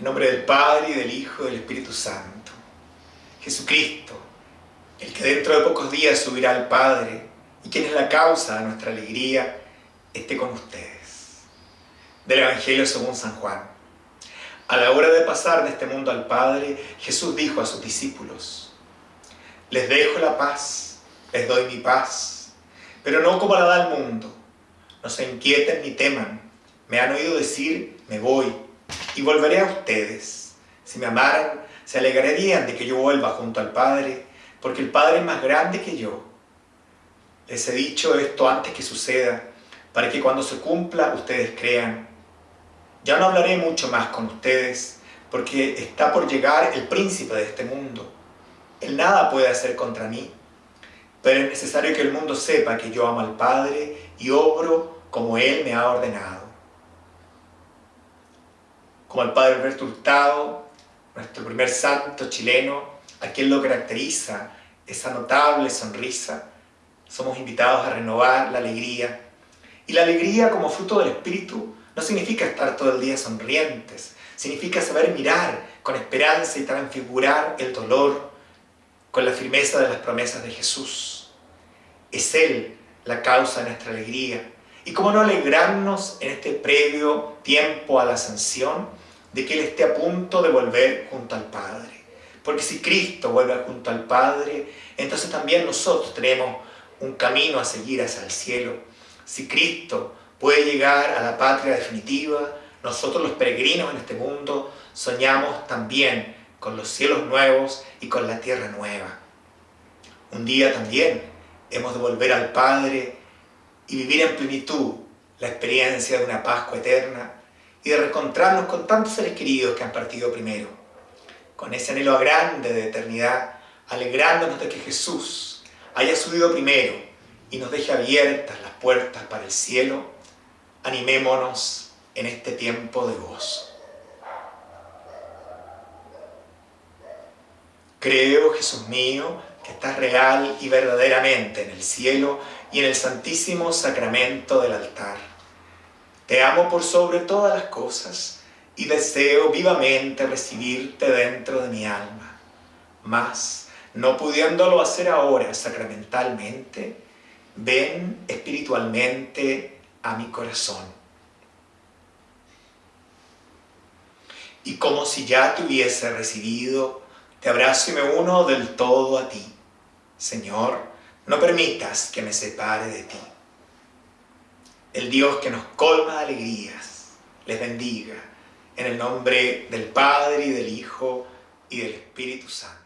nombre del Padre, y del Hijo, y del Espíritu Santo. Jesucristo, el que dentro de pocos días subirá al Padre, y quien es la causa de nuestra alegría, esté con ustedes. Del Evangelio según San Juan. A la hora de pasar de este mundo al Padre, Jesús dijo a sus discípulos, Les dejo la paz, les doy mi paz, pero no como la da el mundo. No se inquieten ni teman. Me han oído decir, me voy, y volveré a ustedes. Si me amaran, se alegrarían de que yo vuelva junto al Padre, porque el Padre es más grande que yo. Les he dicho esto antes que suceda, para que cuando se cumpla ustedes crean. Ya no hablaré mucho más con ustedes, porque está por llegar el príncipe de este mundo. Él nada puede hacer contra mí, pero es necesario que el mundo sepa que yo amo al Padre y obro como Él me ha ordenado. Como el Padre Alberto Hurtado, nuestro primer santo chileno, a quien lo caracteriza esa notable sonrisa, somos invitados a renovar la alegría. Y la alegría como fruto del Espíritu no significa estar todo el día sonrientes, significa saber mirar con esperanza y transfigurar el dolor con la firmeza de las promesas de Jesús. Es Él la causa de nuestra alegría. Y cómo no alegrarnos en este previo tiempo a la ascensión de que Él esté a punto de volver junto al Padre. Porque si Cristo vuelve junto al Padre, entonces también nosotros tenemos un camino a seguir hacia el cielo. Si Cristo puede llegar a la patria definitiva, nosotros los peregrinos en este mundo soñamos también con los cielos nuevos y con la tierra nueva. Un día también hemos de volver al Padre y vivir en plenitud la experiencia de una Pascua eterna y de reencontrarnos con tantos seres queridos que han partido primero, con ese anhelo grande de eternidad, alegrándonos de que Jesús haya subido primero y nos deje abiertas las puertas para el cielo animémonos en este tiempo de gozo. Creo, Jesús mío, que estás real y verdaderamente en el cielo y en el santísimo sacramento del altar. Te amo por sobre todas las cosas y deseo vivamente recibirte dentro de mi alma. Mas, no pudiéndolo hacer ahora sacramentalmente, ven espiritualmente a mi corazón. Y como si ya te hubiese recibido, te abrazo y me uno del todo a ti. Señor, no permitas que me separe de ti. El Dios que nos colma de alegrías, les bendiga, en el nombre del Padre y del Hijo y del Espíritu Santo.